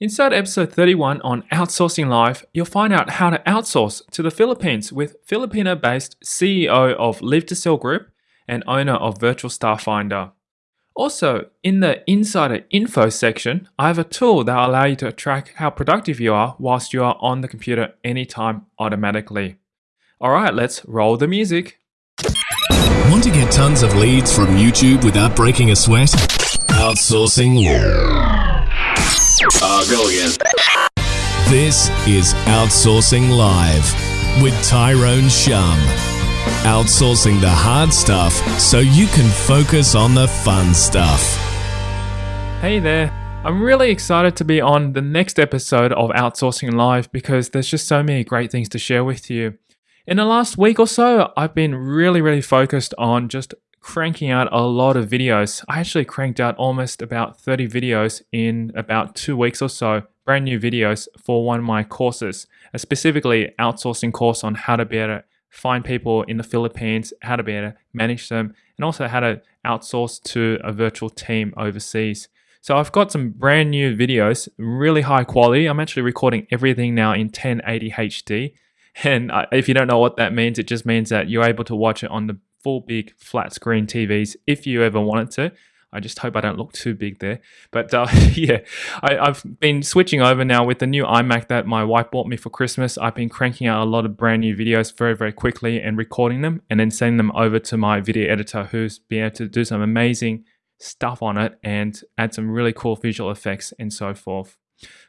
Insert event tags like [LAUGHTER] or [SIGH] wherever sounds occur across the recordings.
Inside episode 31 on Outsourcing Live, you'll find out how to outsource to the Philippines with Filipino based CEO of Live to Sell Group and owner of Virtual Staff Finder. Also, in the Insider Info section, I have a tool that will allow you to track how productive you are whilst you are on the computer anytime automatically. Alright, let's roll the music. Want to get tons of leads from YouTube without breaking a sweat? Outsourcing. Uh, go again. This is Outsourcing Live with Tyrone Shum. Outsourcing the hard stuff so you can focus on the fun stuff. Hey there. I'm really excited to be on the next episode of Outsourcing Live because there's just so many great things to share with you. In the last week or so, I've been really, really focused on just cranking out a lot of videos. I actually cranked out almost about 30 videos in about two weeks or so, brand new videos for one of my courses, a specifically outsourcing course on how to be able to find people in the Philippines, how to be able to manage them, and also how to outsource to a virtual team overseas. So I've got some brand new videos, really high quality. I'm actually recording everything now in 1080 HD. [LAUGHS] And uh, if you don't know what that means, it just means that you're able to watch it on the full big flat screen TVs if you ever wanted to. I just hope I don't look too big there. But uh, [LAUGHS] yeah, I, have been switching over now with the new iMac that my wife bought me for Christmas. I've been cranking out a lot of brand new videos very, very quickly and recording them and then sending them over to my video editor who's been able to do some amazing stuff on it and add some really cool visual effects and so forth.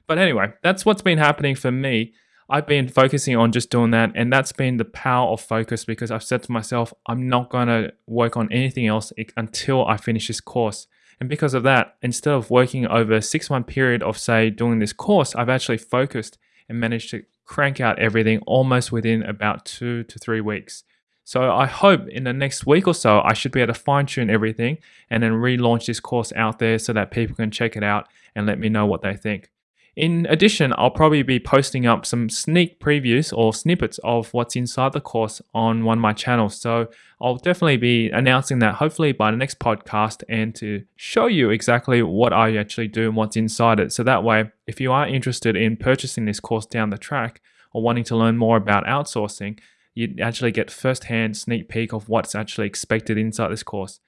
But anyway, that's what's been happening for me. I've been focusing on just doing that, and that's been the power of focus because I've said to myself, I'm not going to work on anything else until I finish this course. And because of that, instead of working over a six month period of, say, doing this course, I've actually focused and managed to crank out everything almost within about two to three weeks. So I hope in the next week or so, I should be able to fine tune everything and then relaunch this course out there so that people can check it out and let me know what they think. In addition, I'll probably be posting up some sneak previews or snippets of what's inside the course on one of my channels. So I'll definitely be announcing that hopefully by the next podcast and to show you exactly what I actually do and what's inside it. So that way, if you are interested in purchasing this course down the track or wanting to learn more about outsourcing, you actually get first-hand sneak peek of what's actually expected inside this course.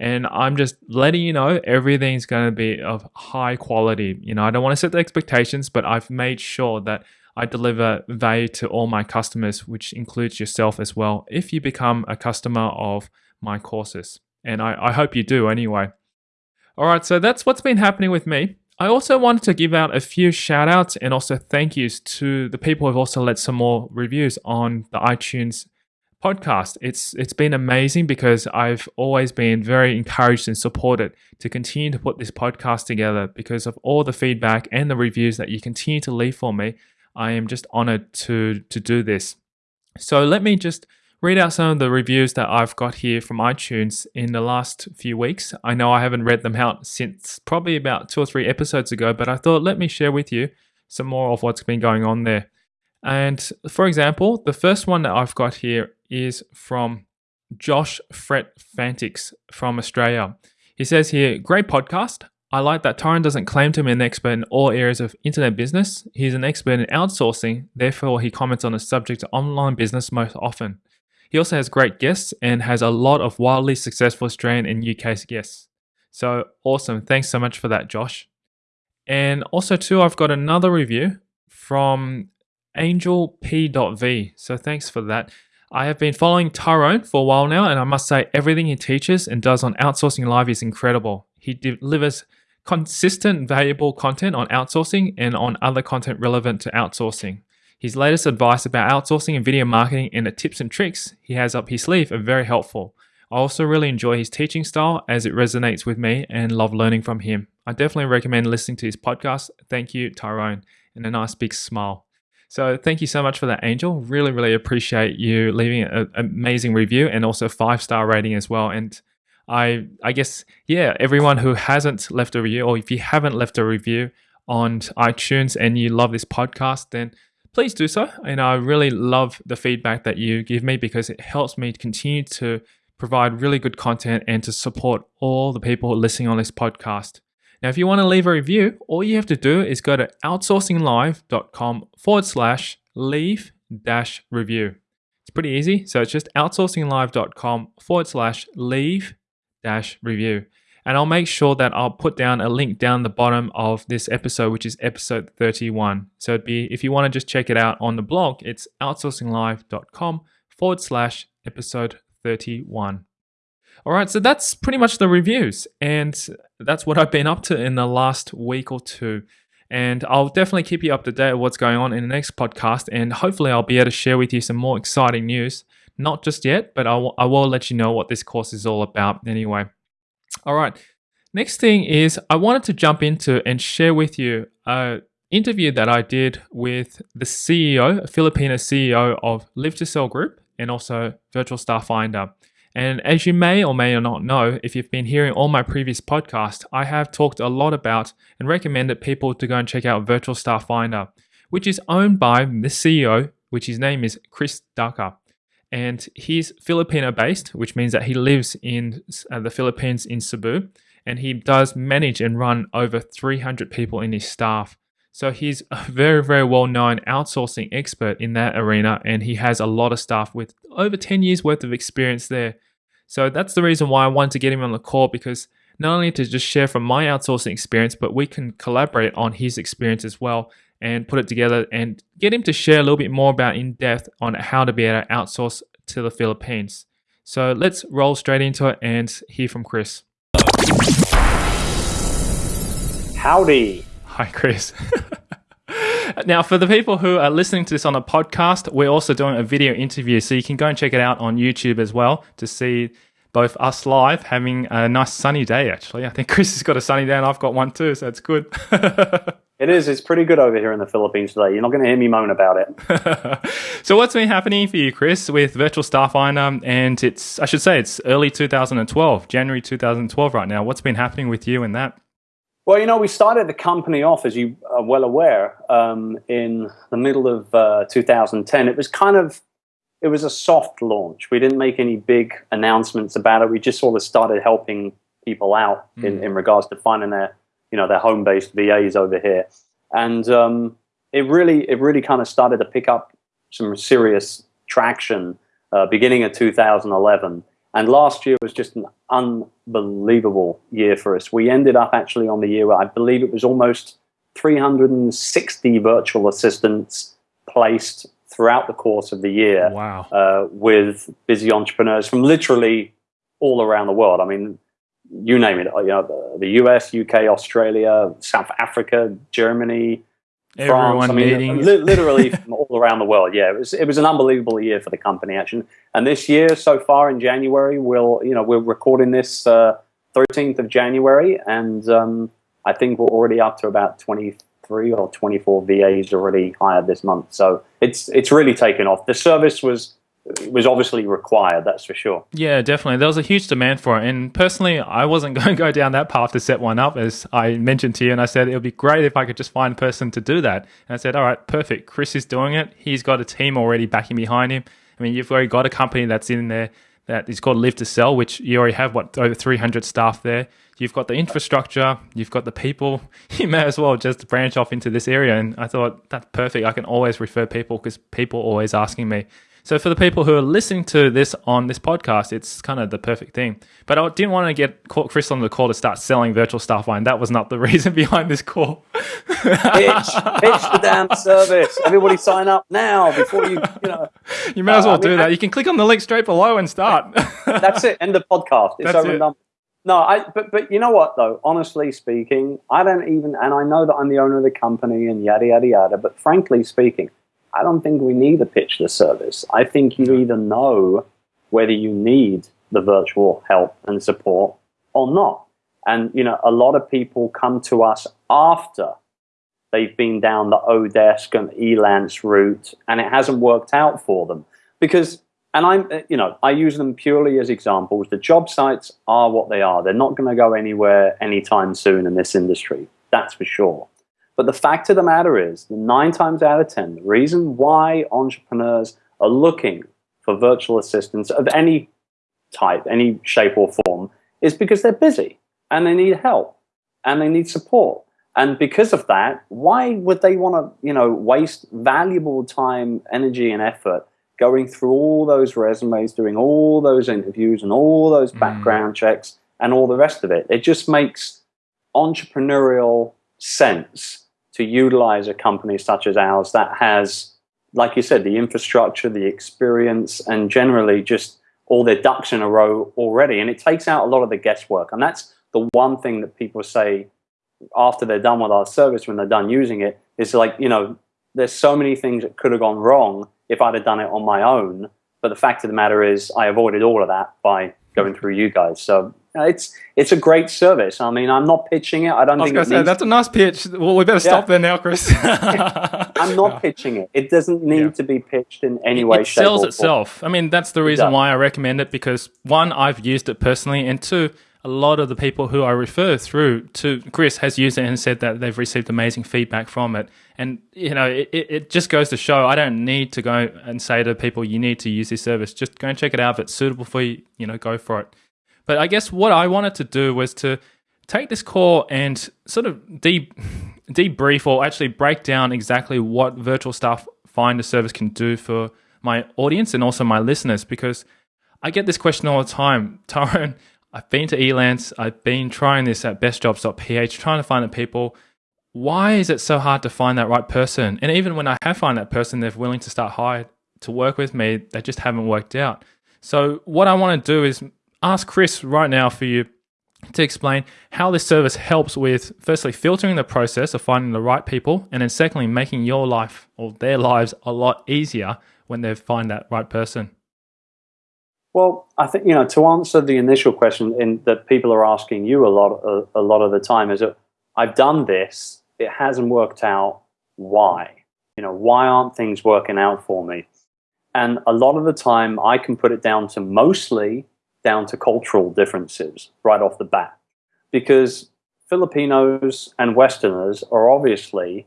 And I'm just letting you know everything's going to be of high quality. You know, I don't want to set the expectations, but I've made sure that I deliver value to all my customers, which includes yourself as well, if you become a customer of my courses. And I, I hope you do anyway. All right, so that's what's been happening with me. I also wanted to give out a few shout outs and also thank yous to the people who've also left some more reviews on the iTunes podcast. It's it's been amazing because I've always been very encouraged and supported to continue to put this podcast together because of all the feedback and the reviews that you continue to leave for me. I am just honored to to do this. So let me just read out some of the reviews that I've got here from iTunes in the last few weeks. I know I haven't read them out since probably about two or three episodes ago, but I thought let me share with you some more of what's been going on there. And for example, the first one that I've got here is from Josh Fret Fantix from Australia. He says here, great podcast. I like that Tyrone doesn't claim to be an expert in all areas of internet business. He's an expert in outsourcing, therefore, he comments on the subject of online business most often. He also has great guests and has a lot of wildly successful Australian and UK guests. So awesome. Thanks so much for that, Josh. And also, too, I've got another review from Angel P.V. So thanks for that. I have been following Tyrone for a while now, and I must say, everything he teaches and does on Outsourcing Live is incredible. He delivers consistent, valuable content on outsourcing and on other content relevant to outsourcing. His latest advice about outsourcing and video marketing and the tips and tricks he has up his sleeve are very helpful. I also really enjoy his teaching style as it resonates with me and love learning from him. I definitely recommend listening to his podcast. Thank you, Tyrone, and a nice big smile. So thank you so much for that, Angel. Really, really appreciate you leaving an amazing review and also five star rating as well. And I, I guess, yeah, everyone who hasn't left a review, or if you haven't left a review on iTunes and you love this podcast, then please do so. And I really love the feedback that you give me because it helps me continue to provide really good content and to support all the people listening on this podcast. Now, if you want to leave a review, all you have to do is go to outsourcinglive.com forward slash leave dash review. It's pretty easy. So it's just outsourcinglive.com forward slash leave dash review. And I'll make sure that I'll put down a link down the bottom of this episode, which is episode 31. So it'd be, if you want to just check it out on the blog, it's outsourcinglive.com forward slash episode 31. All right, so that's pretty much the reviews, and that's what I've been up to in the last week or two. And I'll definitely keep you up to date what's going on in the next podcast, and hopefully, I'll be able to share with you some more exciting news. Not just yet, but I will, I will let you know what this course is all about anyway. All right, next thing is I wanted to jump into and share with you a interview that I did with the CEO, a Filipino CEO of Live to Sell Group, and also Virtual Staff Finder. And as you may or may not know, if you've been hearing all my previous podcasts, I have talked a lot about and recommended people to go and check out Virtual Staff Finder, which is owned by the CEO, which his name is Chris Ducker. And he's Filipino based, which means that he lives in uh, the Philippines in Cebu, and he does manage and run over 300 people in his staff. So he's a very, very well known outsourcing expert in that arena, and he has a lot of staff with over 10 years worth of experience there. So that's the reason why I wanted to get him on the call because not only to just share from my outsourcing experience, but we can collaborate on his experience as well and put it together and get him to share a little bit more about in depth on how to be able to outsource to the Philippines. So let's roll straight into it and hear from Chris. Howdy. Hi, Chris. [LAUGHS] now, for the people who are listening to this on a podcast, we're also doing a video interview. So you can go and check it out on YouTube as well to see both us live having a nice sunny day, actually. I think [LAUGHS] Chris has got a sunny day and I've got one too, so it's good. [LAUGHS] it is. It's pretty good over here in the Philippines today. You're not going to hear me moan about it. so, what's been happening for you, Chris, with Virtual Staff Finder? And it's, I should say, it's early 2012, January 2012 right now. What's been happening with you in that? Well, you know, we started the company off, as you are well aware, um, in the middle of uh, 2010. It was kind of, it was a soft launch. We didn't make any big announcements about it. We just sort of started helping people out mm. in, in regards to finding their, you know, their home-based VAs over here, and um, it really, it really kind of started to pick up some serious traction uh, beginning of 2011. And last year was just an unbelievable year for us. We ended up actually on the year, where I believe it was almost 360 virtual assistants placed throughout the course of the year. Wow. Uh, with busy entrepreneurs from literally all around the world. I mean, you name it, you know, the US, UK, Australia, South Africa, Germany, Everyone France. I mean, li- literally from all around the world. Yeah, it was it was an unbelievable year for the company actually. And this year, so far in January, we'll you know we're recording this uh, thirteenth uh, of January, and um, I think we're already up to about twenty three or twenty four VAs already hired this month. So it's it's really taken off. The service was was obviously required, that's for sure. Yeah, definitely. There was a huge demand for it. And personally, I wasn't [LAUGHS] going to go down that path to set one up, as I mentioned to you. And I said it would be great if I could just find a person to do that. And I said, all right, perfect. Chris is doing it. He's got a team already backing behind him. I mean, you've already got a company that's in there that is called Live to Sell, which you already have, what, over 300 staff there. You've got the infrastructure, you've got the people. [LAUGHS] You may as well just branch off into this area. And I thought, that's perfect. I can always refer people because people are always asking me, so for the people who are listening to this on this podcast, it's kind of the perfect thing. But I didn't want to get Chris on the call to start selling virtual staff line. That was not the [LAUGHS] reason behind this call. pitch, pitch the damn [LAUGHS] service. Everybody sign up now before you, you know. You may as well uh, do I mean, that. You can click on the link straight below and start. [LAUGHS] that's it. End the podcast. It's That's over it. and done. No, I, but but you know what though? Honestly speaking, I don't even, and I know that I'm the owner of the company and yada yada yada. But frankly speaking, I don't think we need a pitchless service. I think you either know whether you need the virtual help and support or not. And, you know, a lot of people come to us after they've been down the Odesk and Elance route and it hasn't worked out for them. Because, and I'm, you know, I use them purely as examples. The job sites are what they are. They're not going to go anywhere anytime soon in this industry. That's for sure. But the fact of the matter is, nine times out of 10, the reason why entrepreneurs are looking for virtual assistants of any type, any shape or form, is because they're busy and they need help. and they need support. And because of that, why would they want to, you know, waste valuable time, energy, and effort going through all those resumes, doing all those interviews and all those mm. background mm. checks and all the rest of it? It just makes entrepreneurial sense to utilize a company such as ours that has, like you said, the infrastructure, the experience, and generally just all their ducks in a row already. And it takes out a lot of the guesswork. And that's the one thing that people say after they're done with our service, when they're done using it, is like, you know, there's so many things that could have gone wrong if I'd have done it on my own. But the fact of the matter is, I avoided all of that by going through you guys. So it's it's a great service. I mean, I'm not pitching it. I don't I was think say that's a nice pitch. Well, we better stop yeah. there now, Chris. [LAUGHS] I'm not [LAUGHS] pitching it. It doesn't need yeah. to be pitched in any way. It sells itself. I mean, that's the reason why I recommend it because one, I've used it personally, and two, a lot of the people who I refer through to Chris has used it and said that they've received amazing feedback from it. And you know, it, it just goes to show I don't need to go and say to people you need to use this service. Just go and check it out. If it's suitable for you, you know, go for it. But I guess what I wanted to do was to take this call and sort of de- debrief or actually break down exactly what virtual staff finder service can do for my audience and also my listeners because I get this question all the time. [LAUGHS] Tyrone, I've been to Elance, I've been trying this at bestjobs.ph, trying to find the people. Why is it so hard to find that right person? And even when I have found that person, they're willing to start hired to work with me, they just haven't worked out. So what I want to do is ask Chris right now for you to explain how this service helps with firstly filtering the process of finding the right people and then secondly making your life or their lives a lot easier when they find that right person well, I think you know to answer the initial question in, that people are asking you a lot a, a lot of the time is that I've done this, it hasn't worked out. Why? You know, why aren't things working out for me? And a lot of the time, I can put it down to mostly down to cultural differences right off the bat, because Filipinos and Westerners are obviously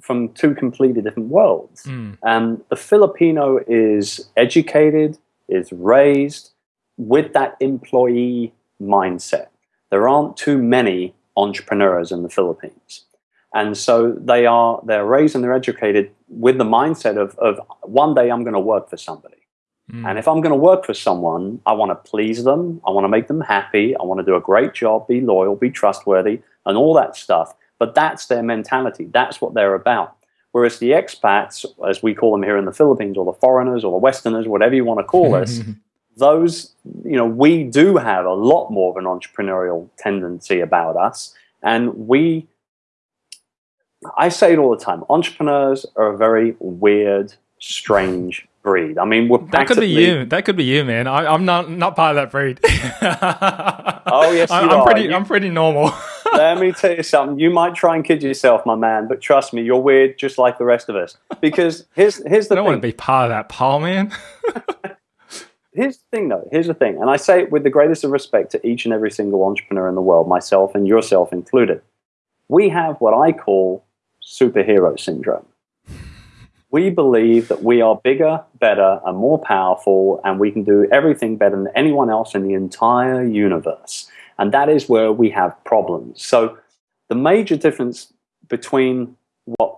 from two completely different worlds. Mm. And the Filipino is educated is raised with that employee mindset. There aren't too many entrepreneurs in the Philippines. And so they are they're raised and they're educated with the mindset of, of one day I'm going to work for somebody. Mm. And if I'm going to work for someone, I want to please them, I want to make them happy, I want to do a great job, be loyal, be trustworthy, and all that stuff. But that's their mentality. That's what they're about. Whereas the expats, as we call them here in the Philippines, or the foreigners, or the Westerners, whatever you want to call us, [LAUGHS] those, you know, we do have a lot more of an entrepreneurial tendency about us. And we, I say it all the time, entrepreneurs are a very weird, strange breed. I mean, we're that could be you. That could be you, man. I, am not not part of that breed. [LAUGHS] oh yes, I, am pretty. I'm pretty normal. [LAUGHS] Let me tell you something. You might try and kid yourself, my man, but trust me, you're weird just like the rest of us. Because here's here's the I don't thing. want to be part of that pile, man. [LAUGHS] here's the thing, though. Here's the thing, and I say it with the greatest of respect to each and every single entrepreneur in the world, myself and yourself included. We have what I call superhero syndrome. We believe that we are bigger, better, and more powerful, and we can do everything better than anyone else in the entire universe. And that is where we have problems. So the major difference between what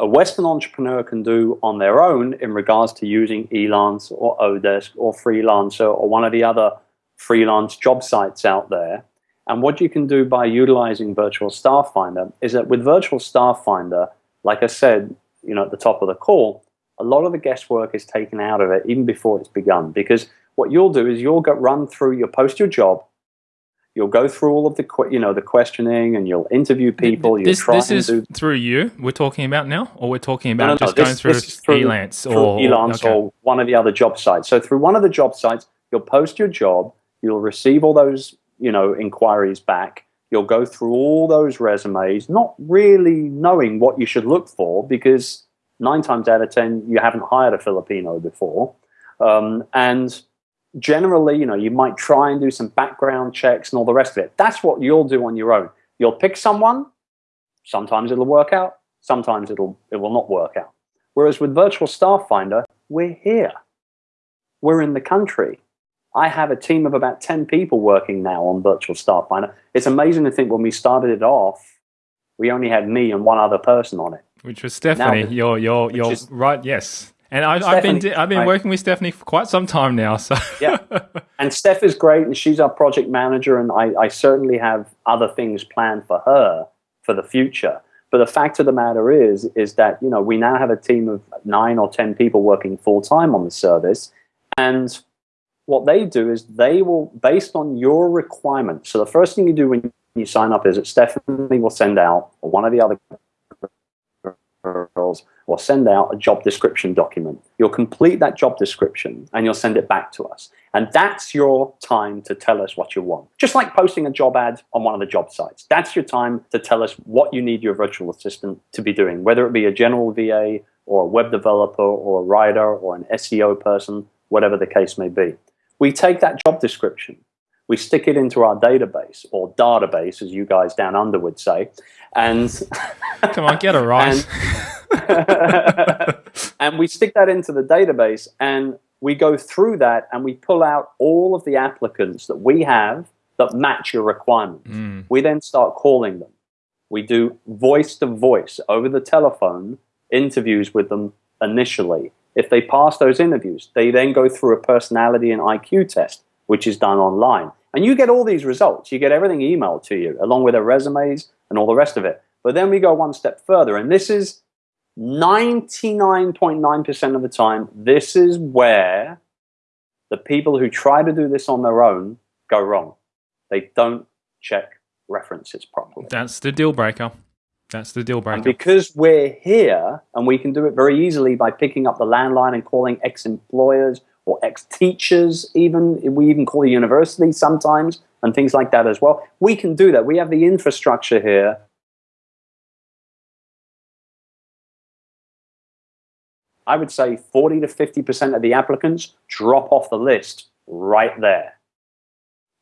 a Western entrepreneur can do on their own in regards to using Elance or Odesk or Freelancer or one of the other freelance job sites out there, and what you can do by utilizing Virtual Staff Finder is that with Virtual Staff Finder, like I said, you know, at the top of the call, a lot of the guesswork is taken out of it even before it's begun. Because what you'll do is you'll go run through, you'll post your job, you'll go through all of the you know the questioning and you'll interview people. You'll this, try this is do... through you. We're talking about now, or we're talking about no, no, just no, going this, through, this through Elance or Elance okay. or one of the other job sites. So through one of the job sites, you'll post your job. You'll receive all those you know inquiries back. You'll go through all those resumes, not really knowing what you should look for because nine times out of ten you haven't hired a Filipino before, um, and generally, you know, you might try and do some background checks and all the rest of it. That's what you'll do on your own. You'll pick someone. Sometimes it'll work out. Sometimes it'll it will not work out. Whereas with Virtual Staff Finder, we're here. We're in the country. I have a team of about 10 people working now on Virtual Staff Finder. It's amazing to think when we started it off, we only had me and one other person on it. Which was Stephanie. Now, you're, you're, you're is, right. Yes. And I, have been I've been working with Stephanie for quite some time now. So yeah, [LAUGHS] and Steph is great, and she's our project manager, and I, I certainly have other things planned for her for the future. But the fact of the matter is, is that you know we now have a team of nine or ten people working full time on the service, and what they do is they will, based on your requirements. So the first thing you do when you sign up is that Stephanie will send out, or one of the other girls will send out a job description document. You'll complete that job description and you'll send it back to us. And that's your time to tell us what you want. Just like posting a job ad on one of the job sites. That's your time to tell us what you need your virtual assistant to be doing, whether it be a general VA or a web developer or a writer or an SEO person, whatever the case may be. We take that job description, we stick it into our database or database, as you guys down under would say, and [LAUGHS] come on, get it right. and, [LAUGHS] and we stick that into the database, and we go through that, and we pull out all of the applicants that we have that match your requirements. Mm. We then start calling them. We do voice to voice over the telephone interviews with them initially if they pass those interviews, they then go through a personality and IQ test, which is done online. And you get all these results. You get everything emailed to you, along with their resumes and all the rest of it. But then we go one step further, and this is 99.9% of the time, this is where the people who try to do this on their own go wrong. They don't check references properly. That's the deal breaker. That's the deal breaker. And because we're here and we can do it very easily by picking up the landline and calling ex-employers or ex-teachers even, we even call the university sometimes and things like that as well. We can do that. We have the infrastructure here. I would say 40 to 50% of the applicants drop off the list right there.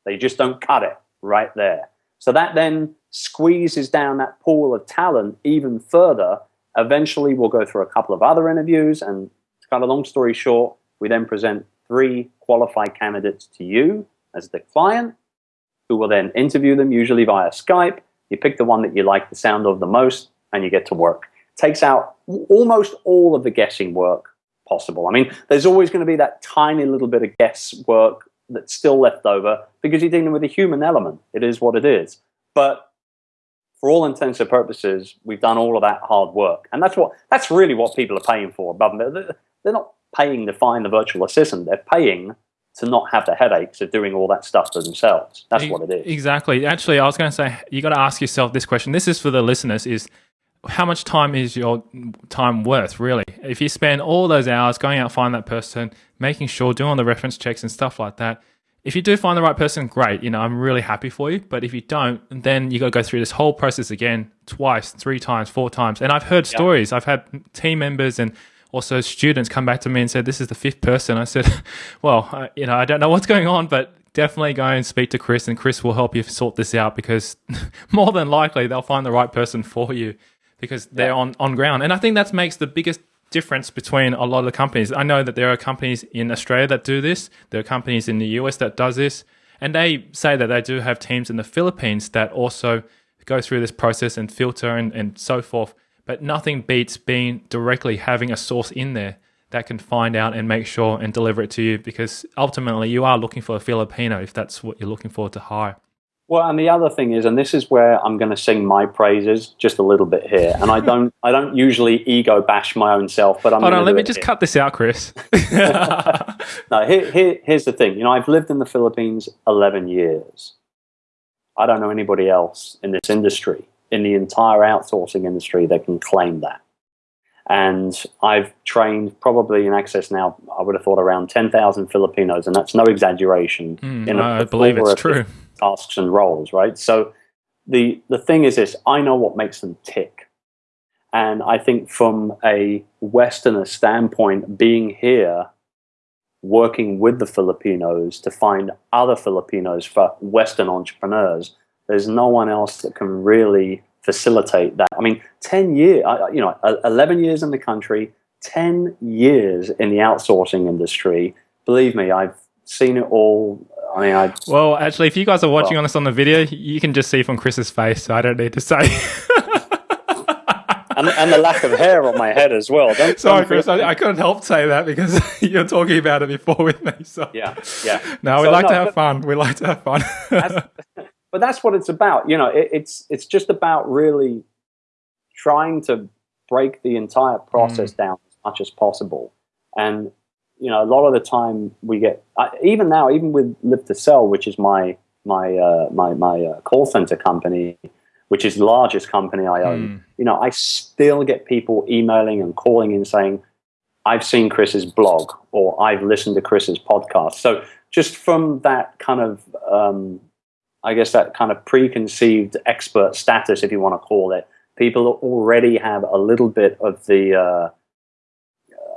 They just don't cut it right there. So that then squeezes down that pool of talent even further. Eventually, we'll go through a couple of other interviews, and to cut a long story short, we then present three qualified candidates to you as the client, who will then interview them, usually via Skype. You pick the one that you like the sound of the most, and you get to work. Takes out almost all of the guessing work possible. I mean, there's always going to be that tiny little bit of guesswork that's still left over because you're dealing with a human element. It is what it is. But for all intents and purposes, we've done all of that hard work. And that's what that's really what people are paying for above They're not paying to find the virtual assistant. They're paying to not have the headaches of doing all that stuff for themselves. That's what it is. Exactly. Actually, I was going to say you got to ask yourself this question. This is for the listeners is how much time is your time worth really? If you spend all those hours going out find that person, making sure doing all the reference checks and stuff like that, if you do find the right person, great. You know, I'm really happy for you. But if you don't, then you got to go through this whole process again, twice, three times, four times. And I've heard yeah. stories. I've had team members and also students come back to me and said, "This is the fifth person." I said, [LAUGHS] "Well, I, you know, I don't know what's going on, but definitely go and speak to Chris, and Chris will help you sort this out because [LAUGHS] more than likely they'll find the right person for you because they're yeah. on on ground." And I think that makes the biggest difference between a lot of the companies. I know that there are companies in Australia that do this. There are companies in the US that does this, and they say that they do have teams in the Philippines that also go through this process and filter and, and so forth. But nothing beats being directly having a source in there that can find out and make sure and deliver it to you because ultimately you are looking for a Filipino if that's what you're looking for to hire. Well, and the other thing is, and this is where I'm going to sing my praises just a little bit here. And I don't, I don't usually ego bash my own self, but I'm. Hold on, let me just here. cut this out, Chris. [LAUGHS] [LAUGHS] no, here, here, here's the thing. You know, I've lived in the Philippines 11 years. I don't know anybody else in this industry, in the entire outsourcing industry, that can claim that. And I've trained probably in excess now, I would have thought around 10,000 Filipinos, and that's no exaggeration. Mm, in a, I believe it's true tasks and roles, right? So the the thing is this: I know what makes them tick, and I think from a Westerner standpoint, being here, working with the Filipinos to find other Filipinos for Western entrepreneurs, there's no one else that can really facilitate that. I mean, ten years, you know, eleven years in the country, ten years in the outsourcing industry. Believe me, I've seen it all. I mean, I. Well, actually, if you guys are watching well, on us on the video, you can just see from Chris's face, so I don't need to say. and, and the lack of hair on my head as well. Don't, Sorry, don't Chris, I, I, couldn't help say that because [LAUGHS] you're talking about it before with me. So yeah, yeah. No, we so, like no, to have but, fun. We like to have fun. that's, [LAUGHS] but that's what it's about. You know, it, it's it's just about really trying to break the entire process mm. down as much as possible. And you know, a lot of the time we get even now, even with Live to Sell, which is my my uh, my my uh, call center company which is the largest company I own, mm. you know, I still get people emailing and calling in saying, I've seen Chris's blog or I've listened to Chris's podcast. So just from that kind of, um, I guess that kind of preconceived expert status, if you want to call it, people already have a little bit of the, uh,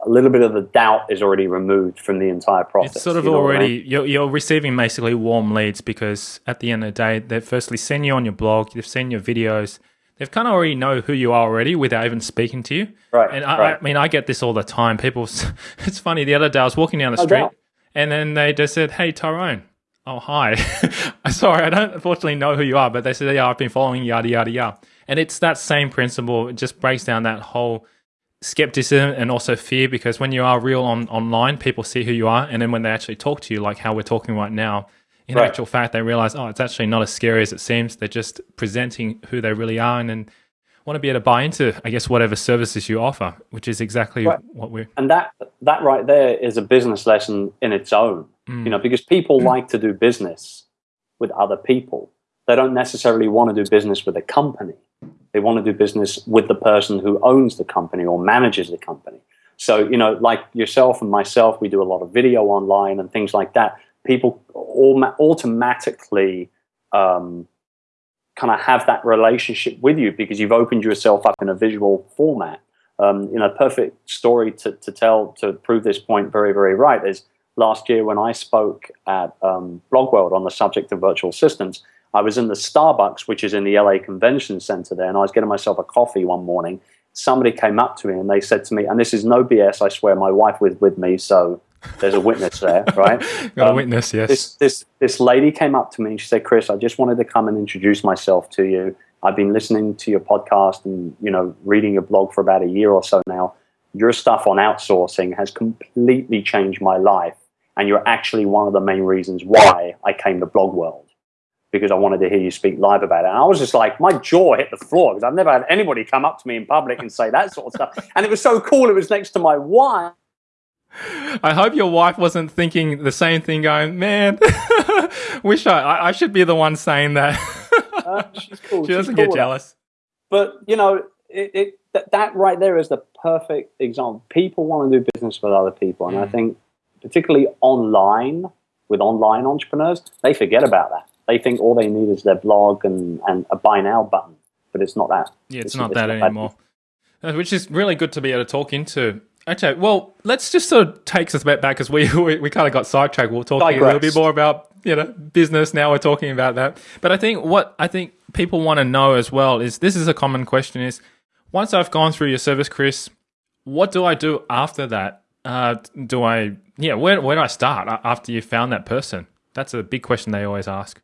a little bit of the doubt is already removed from the entire process. It's sort of you know already I mean? you're, you're receiving basically warm leads because at the end of the day, they've firstly seen you on your blog, they've seen your videos, they've kind of already know who you are already without even speaking to you. Right. And I, right. I mean, I get this all the time. People, [LAUGHS] it's funny. The other day, I was walking down the street, and then they just said, "Hey, Tyrone." Oh hi, [LAUGHS] sorry, I don't unfortunately know who you are, but they said, yeah, I've been following yada yada yada, and it's that same principle. It just breaks down that whole skepticism and also fear because when you are real on online, people see who you are, and then when they actually talk to you, like how we're talking right now, in right. actual fact, they realize, oh, it's actually not as scary as it seems. They're just presenting who they really are, and then want to be able to buy into, I guess, whatever services you offer, which is exactly right. what we're. And that that right there is a business lesson in its own, mm. you know, because people mm. like to do business with other people. They don't necessarily want to do business with a company. They want to do business with the person who owns the company or manages the company. So, you know, like yourself and myself, we do a lot of video online and things like that. People automatically um, kind of have that relationship with you because you've opened yourself up in a visual format. Um, you know, perfect story to, to tell to prove this point very, very right is last year when I spoke at um, Blogworld on the subject of virtual assistants, I was in the Starbucks, which is in the LA Convention Center there, and I was getting myself a coffee one morning. Somebody came up to me and they said to me, and this is no BS, I swear, my wife was with me, so there's a witness there, [LAUGHS] right? Got um, a witness, yes. This, this, this lady came up to me and she said, Chris, I just wanted to come and introduce myself to you. I've been listening to your podcast and, you know, reading your blog for about a year or so now. Your stuff on outsourcing has completely changed my life. And you're actually one of the main reasons why I came to Blog World because I wanted to hear you speak live about it. And I was just like, my jaw hit the floor because I've never had anybody come up to me in public and say that sort of stuff. [LAUGHS] And it was so cool. It was next to my wife. I hope your wife wasn't thinking the same thing, going, man, [LAUGHS] wish I, I should be the one saying that. [LAUGHS] uh, she's cool. She doesn't get jealous. But, you know, it, it, that, that right there is the perfect example. People want to do business with other people. And mm. I think, particularly online, with online entrepreneurs, they forget about that they think all they need is their blog and, and a buy now button, but it's not that. Yeah, it's, it's not that not anymore. That. Uh, which is really good to be able to talk into. Okay, well, let's just sort of take us a bit back because [LAUGHS] we, we, we kind of got sidetracked. We are talking Digress. a little bit more about you know business. Now we're talking about that. But I think what I think people want to know as well is this is a common question: is once I've gone through your service, Chris, what do I do after that? Uh, do I yeah? Where where do I start after you found that person? That's a big question they always ask.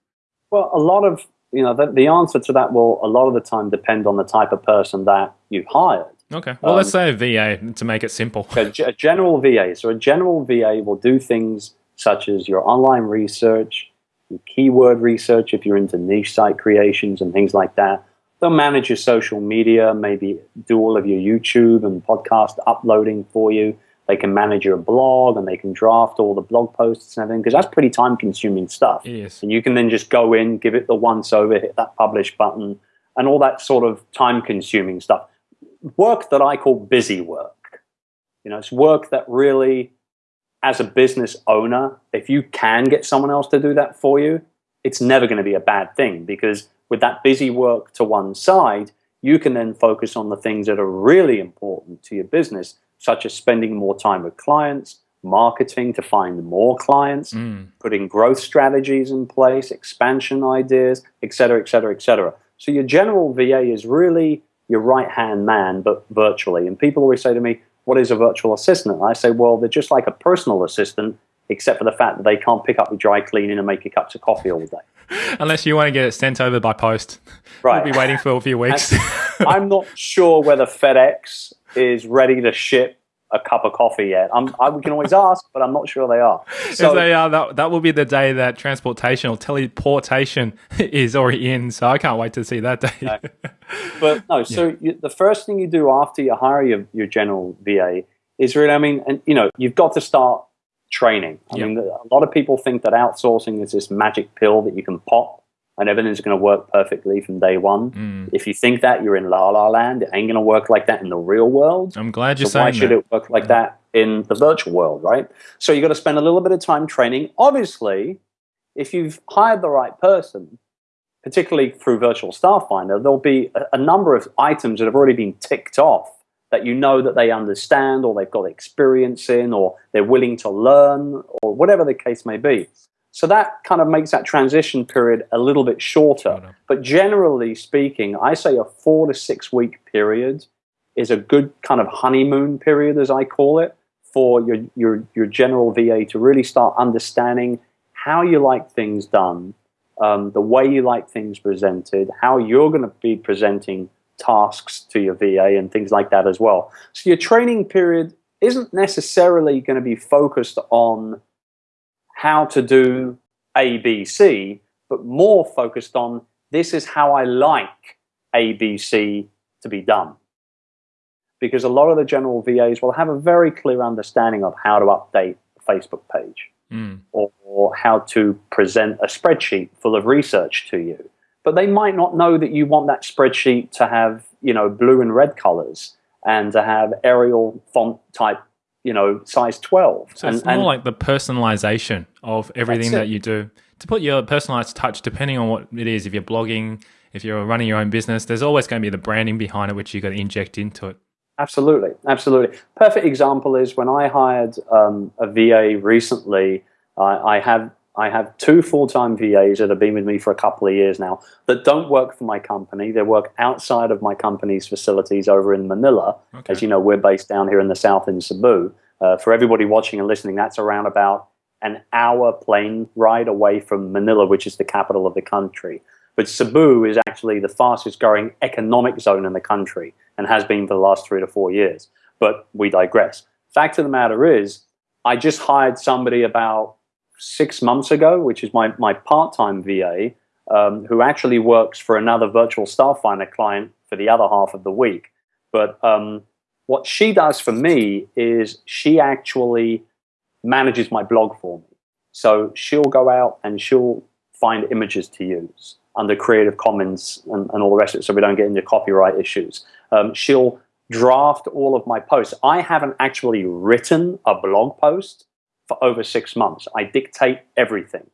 Well, a lot of you know the, the answer to that will a lot of the time depend on the type of person that you've hired. Okay. Well, um, let's say a VA to make it simple. a, a general VA. So a general VA will do things such as your online research, your keyword research if you're into niche site creations and things like that. They'll manage your social media, maybe do all of your YouTube and podcast uploading for you. They can manage your blog and they can draft all the blog posts and everything because that's pretty time consuming stuff. Yes. And you can then just go in, give it the once over, hit that publish button, and all that sort of time consuming stuff. Work that I call busy work. You know, it's work that really, as a business owner, if you can get someone else to do that for you, it's never going to be a bad thing because with that busy work to one side, you can then focus on the things that are really important to your business such as spending more time with clients, marketing to find more clients, mm. putting growth strategies in place, expansion ideas, etc., etc., etc. So your general VA is really your right hand man, but virtually. And people always say to me, "What is a virtual assistant?" And I say, "Well, they're just like a personal assistant except for the fact that they can't pick up your dry cleaning and make your cups of coffee all day. [LAUGHS] Unless you want to get it sent over by post. Right. We'll be waiting for a [LAUGHS] few weeks. I'm not sure whether FedEx is ready to ship a cup of coffee yet. I'm, I, we can always ask, but I'm not sure they are. So, if they are, that, that will be the day that transportation or teleportation [LAUGHS] is already in. So I can't wait to see that day. No. [LAUGHS] But no, so yeah. you, the first thing you do after you hire your, your general VA is really, I mean, and you know, you've got to start training. I yep. mean, a lot of people think that outsourcing is this magic pill that you can pop and everything's going to work perfectly from day one. Mm. If you think that, you're in la la land. It ain't going to work like that in the real world. I'm glad you're so saying Why should that. it work like that in the virtual world, right? So you've got to spend a little bit of time training. Obviously, if you've hired the right person, particularly through Virtual Staff Finder, there'll be a, a number of items that have already been ticked off that you know that they understand or they've got experience in or they're willing to learn or whatever the case may be. So that kind of makes that transition period a little bit shorter. But generally speaking, I say a four to six week period is a good kind of honeymoon period, as I call it, for your, your, your general VA to really start understanding how you like things done, um, the way you like things presented, how you're going to be presenting tasks to your VA and things like that as well. So your training period isn't necessarily going to be focused on how to do ABC, but more focused on this is how I like ABC to be done. Because a lot of the general VAs will have a very clear understanding of how to update a Facebook page mm. or, or how to present a spreadsheet full of research to you. But they might not know that you want that spreadsheet to have, you know, blue and red colors and to have Arial font type you know, size 12. So and, it's more and like the personalization of everything that you do. To put your personalized touch, depending on what it is, if you're blogging, if you're running your own business, there's always going to be the branding behind it, which you've got to inject into it. Absolutely, absolutely. Perfect example is when I hired um, a VA recently. Uh, I have I have two full-time VAs that have been with me for a couple of years now that don't work for my company. They work outside of my company's facilities over in Manila. Okay. As you know, we're based down here in the south in Cebu. Uh, for everybody watching and listening, that's around about an hour plane ride away from Manila, which is the capital of the country. But Cebu is actually the fastest growing economic zone in the country and has been for the last three to four years. But we digress. Fact of the matter is, I just hired somebody about six months ago, which is my, my part-time VA, um, who actually works for another virtual staff finder client for the other half of the week. But um, what she does for me is she actually manages my blog for me. So she'll go out and she'll find images to use under Creative Commons and, and all the rest of it so we don't get into copyright issues. Um, she'll draft all of my posts. I haven't actually written a blog post for over six months. I dictate everything.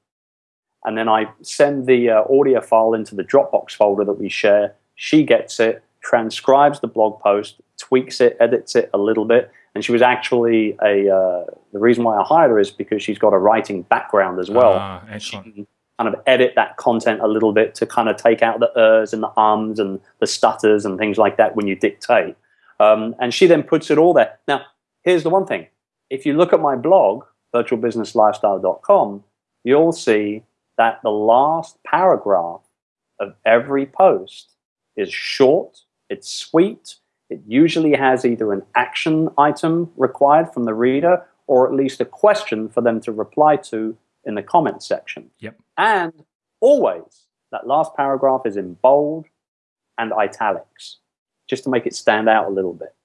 And then I send the uh, audio file into the Dropbox folder that we share. She gets it, transcribes the blog post, tweaks it, edits it a little bit. And she was actually a, uh, the reason why I hired her is because she's got a writing background as well. Ah, excellent. She can kind of edit that content a little bit to kind of take out the ers and the ums and the stutters and things like that when you dictate. Um, and she then puts it all there. Now, here's the one thing. If you look at my blog, virtualbusinesslifestyle.com, you'll see that the last paragraph of every post is short, it's sweet, it usually has either an action item required from the reader or at least a question for them to reply to in the comment section. Yep. And always, that last paragraph is in bold and italics, just to make it stand out a little bit.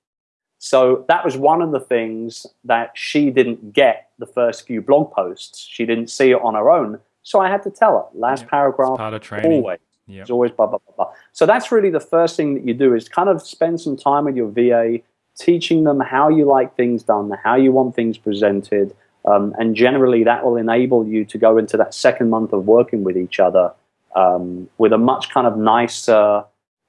So that was one of the things that she didn't get the first few blog posts. She didn't see it on her own. So I had to tell her. Last yep. paragraph, part of training. always. Yep. It's always blah, blah, blah, blah. So that's really the first thing that you do is kind of spend some time with your VA, teaching them how you like things done, how you want things presented. Um, and generally that will enable you to go into that second month of working with each other um, with a much kind of nicer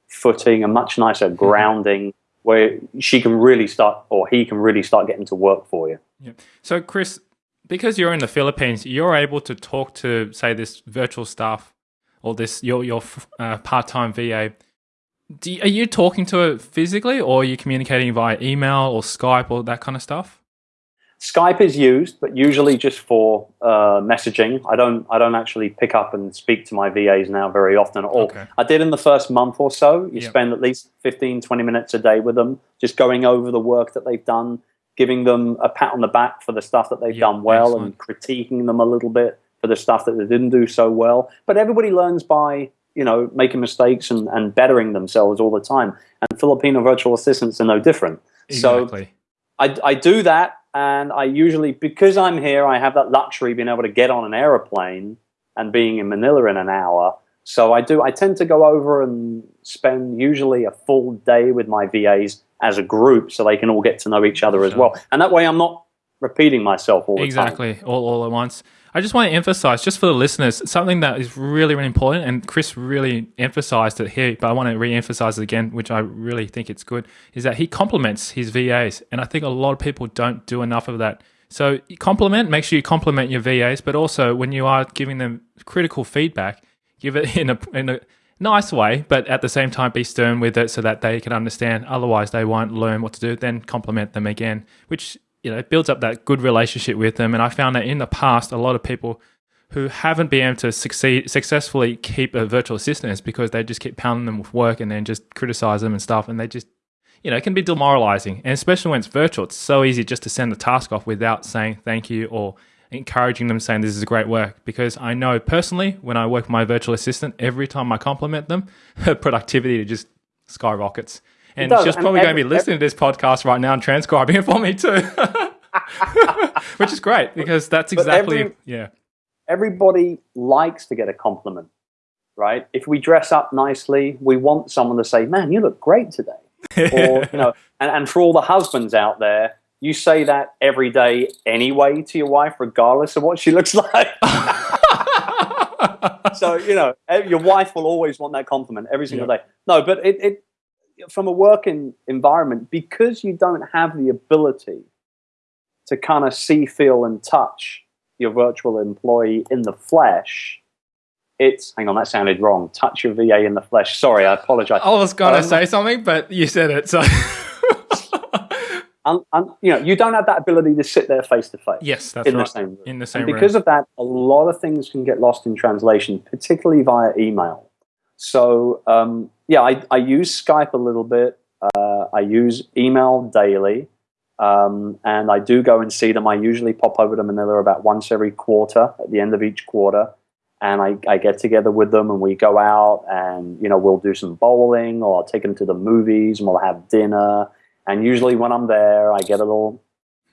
footing, a much nicer mm-hmm. grounding where she can really start or he can really start getting to work for you. Yeah. So, Chris, because you're in the Philippines, you're able to talk to, say, this virtual staff or this your your uh, part time VA. You, are you talking to it physically, or are you communicating via email or Skype or that kind of stuff? Skype is used, but usually just for uh, messaging. I don't I don't actually pick up and speak to my VAs now very often at all. Okay. I did in the first month or so. You Yep. spend at least 15, 20 minutes a day with them, just going over the work that they've done, giving them a pat on the back for the stuff that they've Yep, done well, excellent. and critiquing them a little bit for the stuff that they didn't do so well. But everybody learns by you know making mistakes and, and bettering themselves all the time. And Filipino virtual assistants are no different. So I, I do that, and I usually, because I'm here, I have that luxury of being able to get on an aeroplane and being in Manila in an hour. So I do. I tend to go over and spend usually a full day with my VAs as a group, so they can all get to know each other as well. And that way, I'm not repeating myself all the time. Exactly, all, all at once. I just want to emphasize, just for the listeners, something that is really, really important, and Chris really emphasized it here, but I want to re emphasize it again, which I really think it's good, is that he compliments his VAs. And I think a lot of people don't do enough of that. So, compliment, make sure you compliment your VAs, but also when you are giving them critical feedback, give it [LAUGHS] in a, in a nice way, but at the same time, be stern with it so that they can understand. Otherwise, they won't learn what to do. Then compliment them again, which you know builds up that good relationship with them. And I found that in the past, a lot of people who haven't been able to succeed successfully keep a virtual assistant is because they just keep pounding them with work and then just criticize them and stuff, and they just you know, it can be demoralizing. And especially when it's virtual, it's so easy just to send the task off without saying thank you or encouraging them saying this is a great work. Because I know personally, when I work with my virtual assistant, every time I compliment them, [LAUGHS] her productivity just skyrockets. And she's probably going every- to be listening to this podcast right now and transcribing it for me too. [LAUGHS] Which is great because that's exactly, every- yeah. Everybody likes to get a compliment, right? If we dress up nicely, we want someone to say, "Man, you look great today." [LAUGHS] or you know, and, and for all the husbands out there, you say that every day anyway to your wife, regardless of what she [LAUGHS] looks like. so you know, eh, your wife will always want that compliment every single day. No, but it, it from a working environment because you don't have the ability to kind of see, feel, and touch your virtual employee in the flesh. It's hang on, that sounded wrong. Touch your VA in the flesh. Sorry, I apologize. I was going to Um, say something, but you said it. So, [LAUGHS] and, and you know you don't have that ability to sit there face to face yes, that's in right. the same room. in the same and because room. of that, a lot of things can get lost in translation, particularly via email. So um, yeah, I, I use Skype a little bit. Uh, I use email daily, um, and I do go and see them. I usually pop over to Manila about once every quarter at the end of each quarter. And I, I get together with them and we go out and, you know, we'll do some bowling or I'll take them to the movies and we'll have dinner. And usually when I'm there, I get a little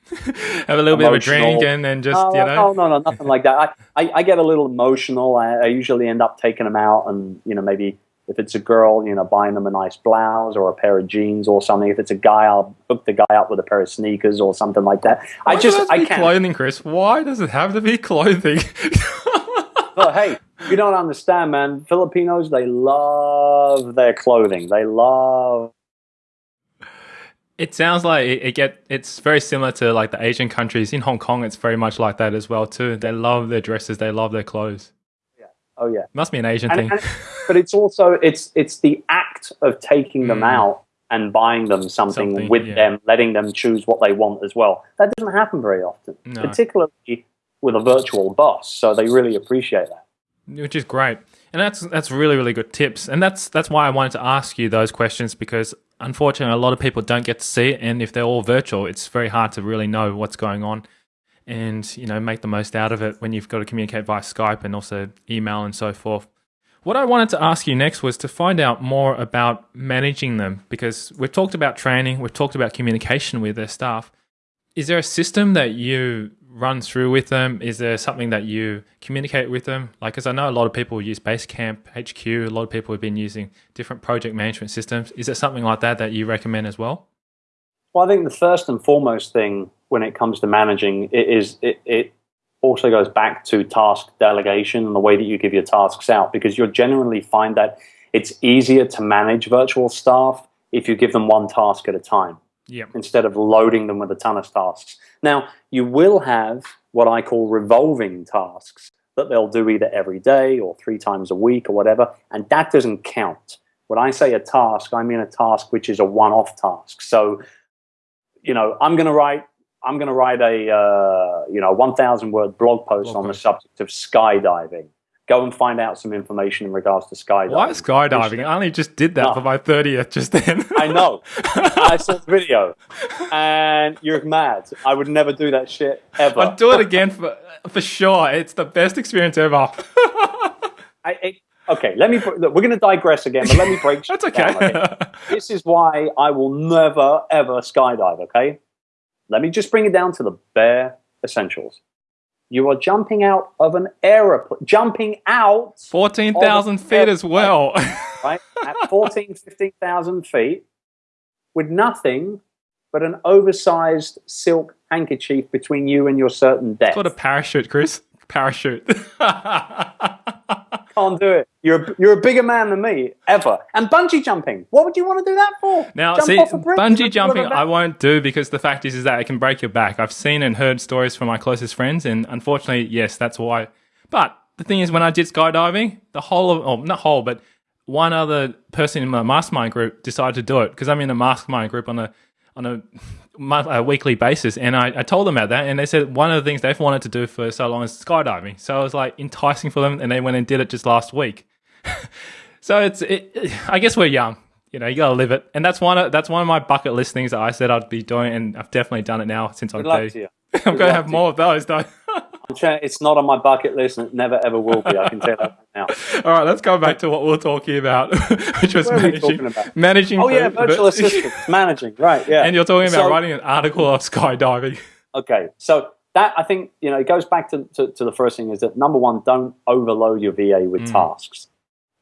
[LAUGHS] Have a little bit of a drink and then just, Oh, you know. no, no, no, nothing like that. I, I, I get a little emotional. I, I usually end up taking them out, and you know, maybe if it's a girl, you know, buying them a nice blouse or a pair of jeans or something. If it's a guy, I'll hook the guy up with a pair of sneakers or something like that. I just, does it have to I can't. clothing, Chris. Why does it have to be clothing? [LAUGHS] But hey, you don't understand, man. Filipinos, they love their clothing. They love. It sounds like it, it get. It's very similar to like the Asian countries in Hong Kong. It's very much like that as well too. They love their dresses. They love their clothes. Yeah. Oh yeah. Must be an Asian And- thing. and- but it's also it's it's the act of taking them Mm. out and buying them something, Something, with yeah. them, letting them choose what they want as well. That doesn't happen very often, No. particularly with a virtual boss. So they really appreciate that. which is great and that's that's really really good tips and that's that's why i wanted to ask you those questions because unfortunately a lot of people don't get to see it and if they're all virtual it's very hard to really know what's going on and you know make the most out of it when you've got to communicate via skype and also email and so forth. What i wanted to ask you next was to find out more about managing them because we've talked about training we've talked about communication with their staff. Is there a system that you run through with them? Is there something that you communicate with them? Like, because I know a lot of people use Basecamp, HQ. A lot of people have been using different project management systems. Is there something like that that you recommend as well? Well, I think the first and foremost thing when it comes to managing it is it, it also goes back to task delegation and the way that you give your tasks out because you'll generally find that it's easier to manage virtual staff if you give them one task at a time. Yeah. instead of loading them with a ton of tasks. Now, you will have what I call revolving tasks that they'll do either every day or three times a week or whatever, and that doesn't count. When I say a task, I mean a task which is a one off task. So, you know, I'm going to write I'm going to write a uh, you know 1,000 word blog post Blog on post. the subject of skydiving. Go and find out some information in regards to skydiving. Why skydiving? I only just did that No. for my 30th just then. [LAUGHS] I know. I saw the video, [LAUGHS] and you're mad. I would never do that shit ever. I'd do it again for for sure. It's the best experience ever. [LAUGHS] I, I, okay, let me. Look, we're going to digress again, but let me break. That's down, okay. This is why I will never ever skydive. Okay, let me just bring it down to the bare essentials. You are jumping out of an aeroplane, jumping out 14,000 feet as well. right at 14, [LAUGHS] 15,000 feet with nothing but an oversized silk handkerchief between you and your certain death. It's called a parachute, Chris. Parachute. [LAUGHS] Can't do it. You're a, you're a bigger man than me ever. And bungee jumping. What would you want to do that for? Now, Jump see, off a bridge bungee jumping, I won't do because the fact is, is that it can break your back. I've seen and heard stories from my closest friends, and unfortunately, yes, that's why. But the thing is, when I did skydiving, the whole of, oh, not whole, but one other person in my mastermind group decided to do it because I'm in a mastermind group on a on a, month, a weekly basis, and I, I told them about that, and they said one of the things they've wanted to do for so long is skydiving. So I was like enticing for them, and they went and did it just last week. [LAUGHS] so it's, it, I guess we're young, you know, you gotta live it, and that's one of that's one of my bucket list things that I said I'd be doing, and I've definitely done it now since I'm Good luck to you. [LAUGHS] I'm Good gonna have more of those though. I'm trying- It's not on my bucket list and it never ever will be. I can tell you that right now. [LAUGHS] All right, let's go back to what we we're talking about, [LAUGHS] which was What are we managing, managing. Oh, yeah, virtual [LAUGHS] the- assistants, managing. Right, yeah. And you're talking about So- writing an article of skydiving. Okay, so that I think you know it goes back to, to, to the first thing is that number one, don't overload your VA with Mm. tasks.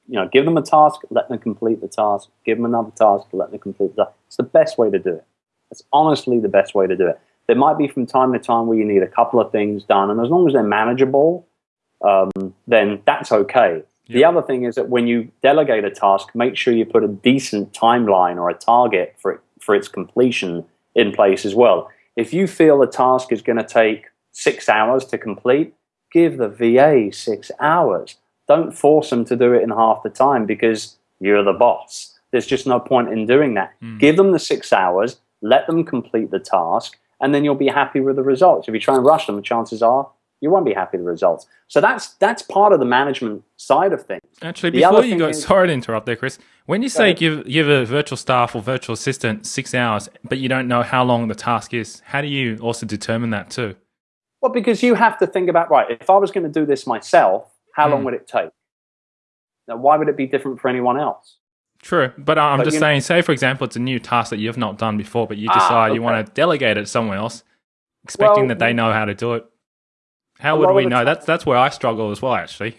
You know, give them a task, let them complete the task. Give them another task, let them complete the task. It's the best way to do it. It's honestly the best way to do it. There might be from time to time where you need a couple of things done, and as long as they're manageable, um, then that's okay. The other thing is that when you delegate a task, make sure you put a decent timeline or a target for it, for its completion in place as well. If you feel a task is going to take six hours to complete, give the VA six hours. Don't force them to do it in half the time because you're the boss. There's just no point in doing that. Give them the six hours, let them complete the task, and then you'll be happy with the results. If you try and rush them, the chances are you won't be happy with the results. So that's that's part of the management side of things. Actually, The before you go, is- sorry to interrupt there, Chris. When you say give give a virtual staff or virtual assistant six hours, but you don't know how long the task is, how do you also determine that too? Well, because you have to think about right. If I was going to do this myself, how long Mm. would it take? Now, why would it be different for anyone else? True, but I'm But just saying. Say, for example, it's a new task that you've not done before, but you Ah, decide you want to delegate it somewhere else, expecting Well, that they know how to do it. How would we know? time- That's that's where I struggle as well. Actually,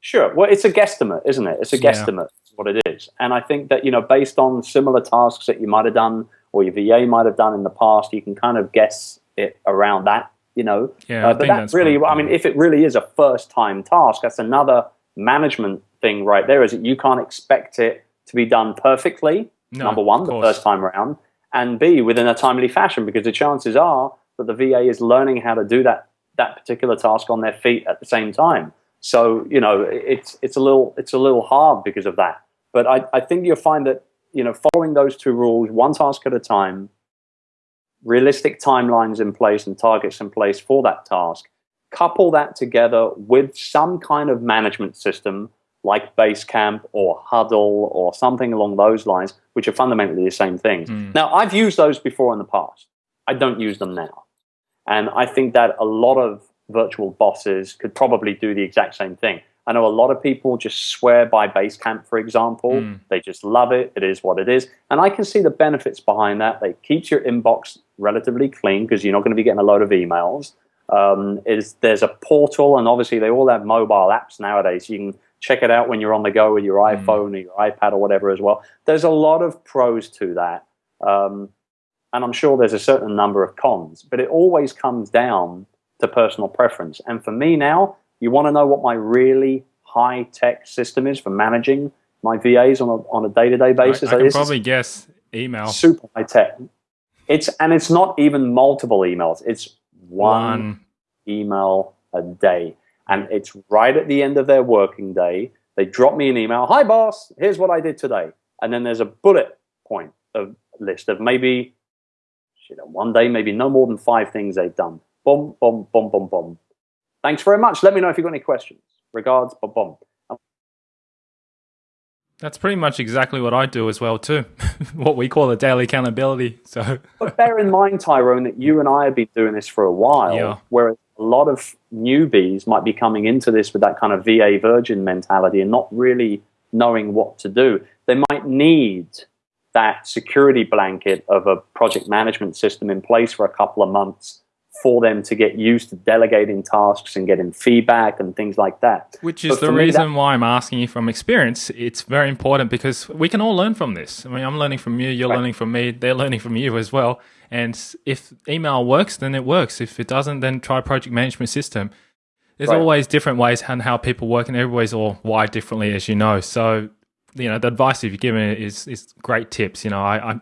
Sure. Well, it's a guesstimate, isn't it? It's a Yeah. guesstimate, is what it is. And I think that, you know, based on similar tasks that you might have done or your VA might have done in the past, you can kind of guess it around that, you know. yeah, Uh, but that's really. I mean, if it really is a first time task, that's another management thing right there is that you can't expect it to be done perfectly, No, number one, the first time around, and B, within a timely fashion, because the chances are that the VA is learning how to do that, that particular task on their feet at the same time. So, you know, it's, it's, a little, it's a little hard because of that. But I, I think you'll find that, you know, following those two rules, one task at a time, realistic timelines in place and targets in place for that task, couple that together with some kind of management system like Basecamp or Huddle or something along those lines, which are fundamentally the same things. Mm. Now, I've used those before in the past. I don't use them now. And I think that a lot of virtual bosses could probably do the exact same thing. I know a lot of people just swear by Basecamp, for example. Mm. They just love it. It is what it is. And I can see the benefits behind that. It keeps your inbox relatively clean because you're not going to be getting a load of emails. Um, is there's a portal, and obviously they all have mobile apps nowadays. You can check it out when you're on the go with your Mm. iPhone or your iPad or whatever as well. There's a lot of pros to that. Um, and I'm sure there's a certain number of cons, but it always comes down to personal preference. And for me now, you want to know what my really high tech system is for managing my VAs on a, on a day to day basis. I can This is probably guess email. super high tech. It's and it's not even multiple emails. It's one One. email a day. And it's right at the end of their working day. They drop me an email. Hi, boss. Here's what I did today. And then there's a bullet point of list of maybe You know, one day maybe no more than five things they've done. Boom, boom, boom, boom, boom. Thanks very much. Let me know if you've got any questions. Regards, boom, boom. That's pretty much exactly what I do as well too. [LAUGHS] what we call a daily accountability. So, but bear in mind, Tyrone, that you and I have been doing this for a while. Yeah. Whereas a lot of newbies might be coming into this with that kind of VA virgin mentality and not really knowing what to do. They might need that security blanket of a project management system in place for a couple of months for them to get used to delegating tasks and getting feedback and things like that. Which is but the reason why I'm asking you from experience. It's very important because we can all learn from this. I mean, I'm learning from you, you're right. learning from me, they're learning from you as well. And if email works, then it works. If it doesn't, then try project management system. There's right. always different ways and how people work, and everybody's all wired differently, as you know. So you know the advice you've given is is great tips. You know, I, I,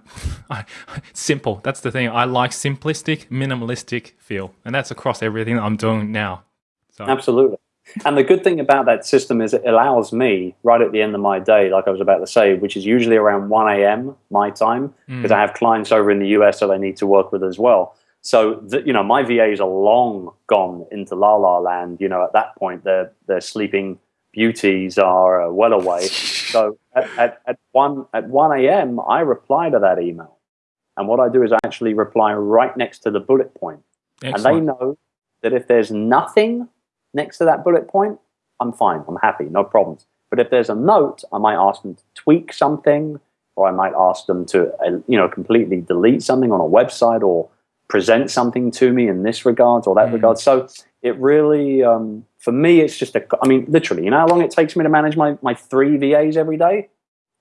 [LAUGHS] I, simple. That's the thing. I like simplistic, minimalistic feel, and that's across everything that I'm doing now. So. Absolutely. And the good thing about that system is it allows me right at the end of my day, like I was about to say, which is usually around 1 a.m. my time, because mm. I have clients over in the US that I need to work with as well. So the, you know, my VAs are long gone into la la land. You know, at that point they're they're sleeping beauties are uh, well away. [LAUGHS] So at, at, at, 1, at 1 a.m., I reply to that email. And what I do is I actually reply right next to the bullet point. Excellent. And they know that if there's nothing next to that bullet point, I'm fine. I'm happy. No problems. But if there's a note, I might ask them to tweak something, or I might ask them to, uh, you know, completely delete something on a website or present something to me in this regard or that mm. regard. So it really, um, for me, it's just a, I mean, literally, you know how long it takes me to manage my, my three VAs every day?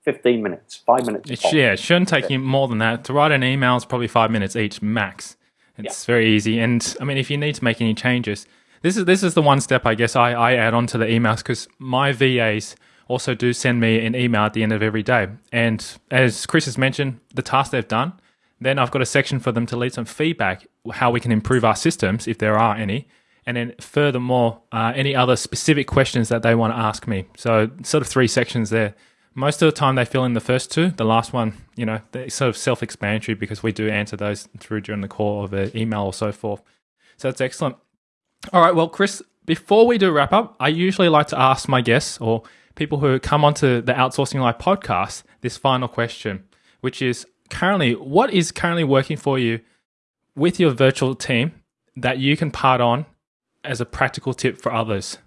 15 minutes, five minutes. It, yeah, it shouldn't take you more than that. To write an email is probably five minutes each max. It's yeah. very easy. And I mean, if you need to make any changes, this is this is the one step I guess I, I add on to the emails because my VAs also do send me an email at the end of every day. And as Chris has mentioned, the task they've done, then I've got a section for them to leave some feedback, how we can improve our systems if there are any. And then furthermore, uh, any other specific questions that they want to ask me. So sort of three sections there. Most of the time they fill in the first two. The last one, you know, they're sort of self-explanatory because we do answer those through during the call of an email or so forth. So that's excellent. All right, well, Chris, before we do wrap up, I usually like to ask my guests or people who come onto the Outsourcing Live podcast this final question, which is currently, what is currently working for you with your virtual team that you can part on as a practical tip for others?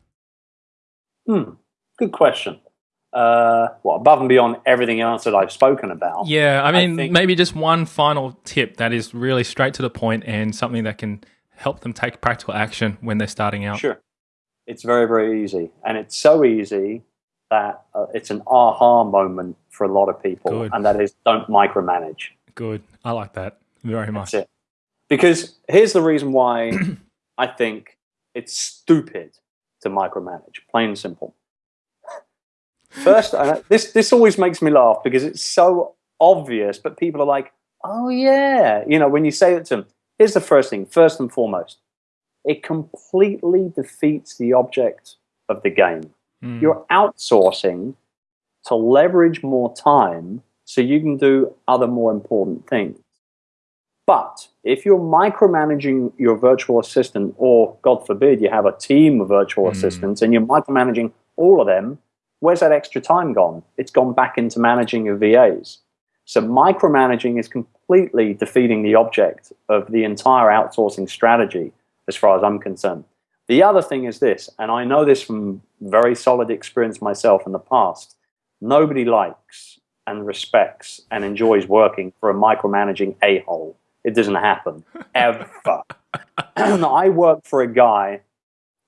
Hmm, good question. Uh, well, above and beyond everything else that I've spoken about. Yeah, I mean, I maybe just one final tip that is really straight to the point and something that can help them take practical action when they're starting out. Sure. It's very, very easy. And it's so easy that uh, it's an aha moment for a lot of people, Good. and that is don't micromanage. Good. I like that very much. Because here's the reason why [CLEARS THROAT] I think it's stupid to micromanage, plain and simple. First, this this always makes me laugh because it's so obvious, but people are like, "Oh yeah," you know. When you say it to them, here's the first thing. First and foremost, it completely defeats the object of the game. Mm. You're outsourcing to leverage more time so you can do other more important things. But if you're micromanaging your virtual assistant, or God forbid, you have a team of virtual mm. assistants and you're micromanaging all of them, where's that extra time gone? It's gone back into managing your VAs. So micromanaging is completely defeating the object of the entire outsourcing strategy, as far as I'm concerned. The other thing is this, and I know this from very solid experience myself in the past. Nobody likes and respects and enjoys working for a micromanaging a hole. It doesn't happen ever. [CLEARS THROAT] and I worked for a guy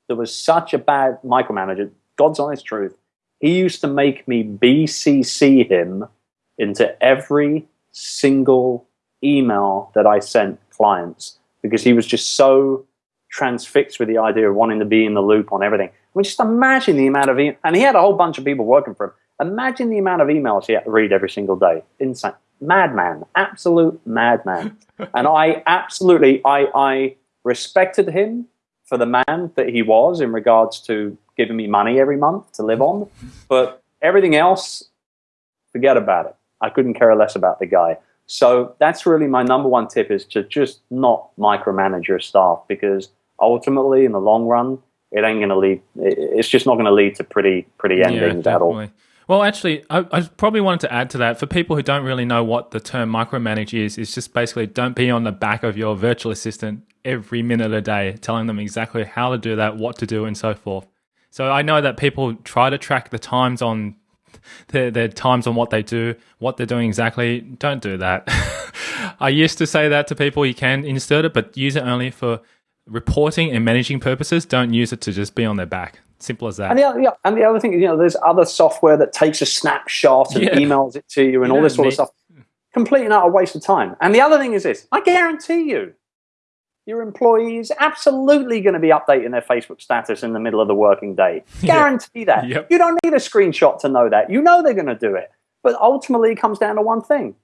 that was such a bad micromanager. God's honest truth. He used to make me BCC him into every single email that I sent clients because he was just so transfixed with the idea of wanting to be in the loop on everything. I mean, just imagine the amount of, e- and he had a whole bunch of people working for him. Imagine the amount of emails he had to read every single day. Insane. Madman. Absolute madman. [LAUGHS] and I absolutely, I, I respected him for the man that he was in regards to giving me money every month to live on. But everything else, forget about it. I couldn't care less about the guy. So that's really my number one tip is to just not micromanage your staff because ultimately, in the long run, it ain't going to lead. It's just not going to lead to pretty pretty endings yeah, at all. Well, actually, I, I, probably wanted to add to that for people who don't really know what the term micromanage is. It's just basically don't be on the back of your virtual assistant every minute of the day, telling them exactly how to do that, what to do, and so forth. So I know that people try to track the times on their, their times on what they do, what they're doing exactly. Don't do that. [LAUGHS] I used to say that to people. You can insert it, but use it only for reporting and managing purposes. Don't use it to just be on their back. Simple as that. And the, other, yeah, and the other thing, you know, there's other software that takes a snapshot and yeah. emails it to you and you all this sort of stuff. Complete and utter waste of time. And the other thing is this I guarantee you, your employee is absolutely going to be updating their Facebook status in the middle of the working day. [LAUGHS] Guarantee that. Yep. You don't need a screenshot to know that. You know they're going to do it. But ultimately, it comes down to one thing.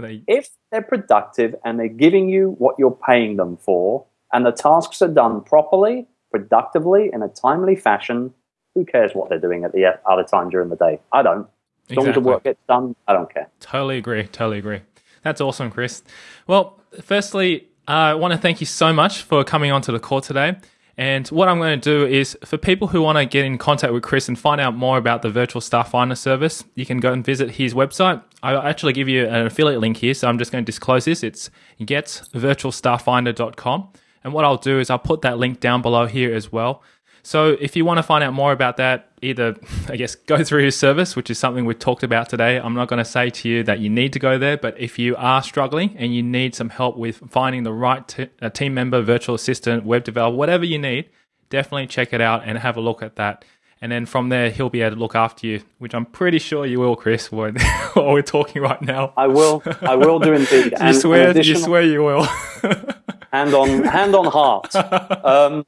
They- if they're productive and they're giving you what you're paying them for, and the tasks are done properly, productively, in a timely fashion, who cares what they're doing at the other time during the day? I don't. As exactly. long as the work gets done, I don't care. Totally agree. Totally agree. That's awesome, Chris. Well, firstly, I want to thank you so much for coming onto the call today. And what I'm going to do is for people who want to get in contact with Chris and find out more about the virtual staff finder service, you can go and visit his website. I'll actually give you an affiliate link here, so I'm just going to disclose this. It's getvirtualstafffinder.com. And what I'll do is I'll put that link down below here as well. So if you want to find out more about that, either, [LAUGHS] I guess, go through his service, which is something we've talked about today. I'm not going to say to you that you need to go there, but if you are struggling and you need some help with finding the right t- team member, virtual assistant, web developer, whatever you need, definitely check it out and have a look at that. And then from there, he'll be able to look after you, which I'm pretty sure you will, Chris, [LAUGHS] while we're talking right now. I will. I will do indeed. [LAUGHS] you, swear, additional... you swear you will. Hand on hand on heart. [LAUGHS] Um,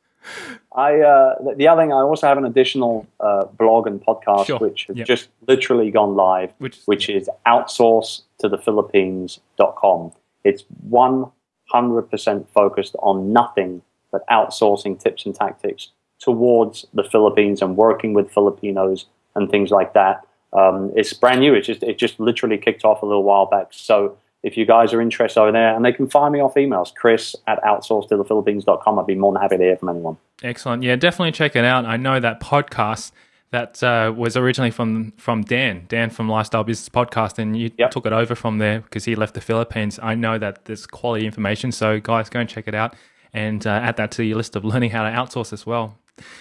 I uh, the other thing I also have an additional uh, blog and podcast sure. which has yep. just literally gone live, which, which is outsource to the Philippines.com. It's 100% focused on nothing but outsourcing tips and tactics towards the Philippines and working with Filipinos and things like that. Um, it's brand new. It just it just literally kicked off a little while back. So if you guys are interested over there, and they can find me off emails, chris at outsourcetothephilippines.com. I'd be more than happy to hear from anyone. Excellent. Yeah, definitely check it out. I know that podcast that uh, was originally from from Dan, Dan from Lifestyle Business Podcast, and you yep. took it over from there because he left the Philippines. I know that there's quality information, so guys, go and check it out and uh, add that to your list of learning how to outsource as well.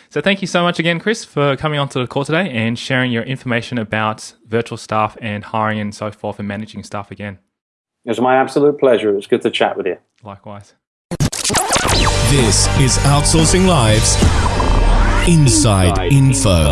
So thank you so much again, Chris, for coming onto the call today and sharing your information about virtual staff and hiring and so forth and managing staff again. It was my absolute pleasure. It was good to chat with you. Likewise. This is Outsourcing Live's Inside, Inside Info.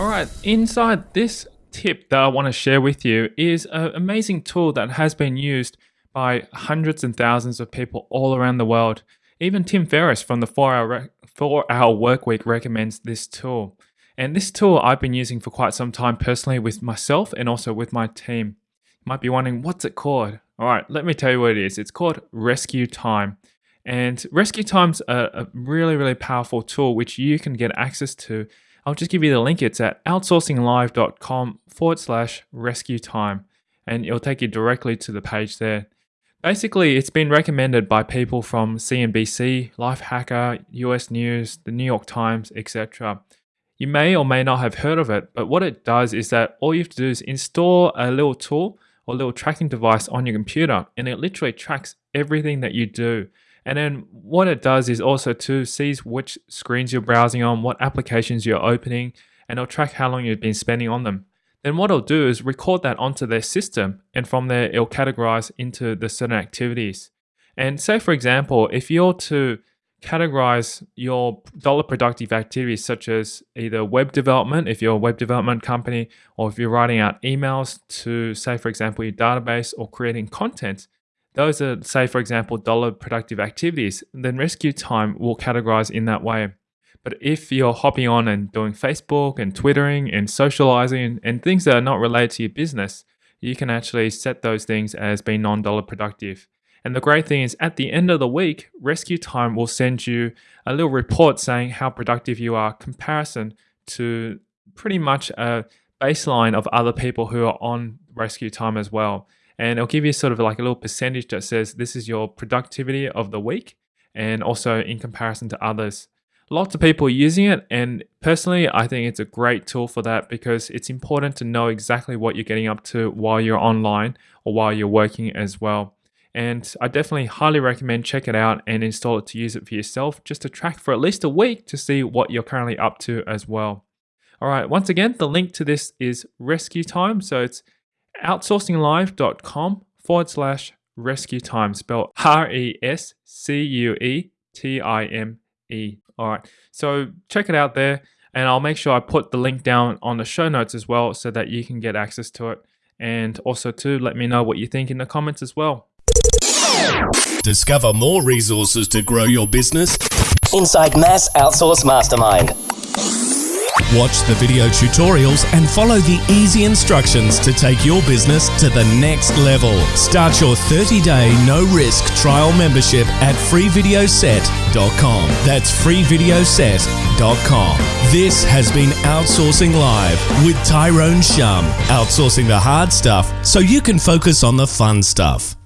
All right, inside this tip that I want to share with you is an amazing tool that has been used by hundreds and thousands of people all around the world. Even Tim Ferriss from the 4 Hour, four hour Work Week recommends this tool. And this tool I've been using for quite some time personally with myself and also with my team. You might be wondering, what's it called? All right, let me tell you what it is. It's called Rescue Time. And Rescue Time's a, a really, really powerful tool which you can get access to. I'll just give you the link. It's at outsourcinglive.com forward slash rescue time. And it'll take you directly to the page there. Basically, it's been recommended by people from CNBC, Lifehacker, US News, the New York Times, etc. You may or may not have heard of it, but what it does is that all you have to do is install a little tool or little tracking device on your computer, and it literally tracks everything that you do. And then what it does is also to sees which screens you're browsing on, what applications you're opening, and it'll track how long you've been spending on them. Then what it'll do is record that onto their system, and from there it'll categorize into the certain activities. And say for example, if you're to categorize your dollar productive activities such as either web development if you're a web development company or if you're writing out emails to say for example your database or creating content. Those are say for example dollar productive activities. Then rescue time will categorize in that way. But if you're hopping on and doing facebook and twittering and socializing and things that are not related to your business you can actually set those things as being non-dollar productive and the great thing is, at the end of the week, Rescue Time will send you a little report saying how productive you are, comparison to pretty much a baseline of other people who are on rescue time as well. And it'll give you sort of like a little percentage that says this is your productivity of the week and also in comparison to others. Lots of people are using it, and personally, I think it's a great tool for that because it's important to know exactly what you're getting up to while you're online or while you're working as well. And I definitely highly recommend check it out and install it to use it for yourself just to track for at least a week to see what you're currently up to as well. All right, once again, the link to this is rescue time. So it's outsourcinglive.com forward slash rescue time, spelled R E S C U E T I M E. All right, so check it out there, and I'll make sure I put the link down on the show notes as well so that you can get access to it. And also, to let me know what you think in the comments as well. Discover more resources to grow your business inside Mass Outsource Mastermind. Watch the video tutorials and follow the easy instructions to take your business to the next level. Start your 30 day no risk trial membership at freevideoset.com. That's freevideoset.com. This has been Outsourcing Live with Tyrone Shum, outsourcing the hard stuff so you can focus on the fun stuff.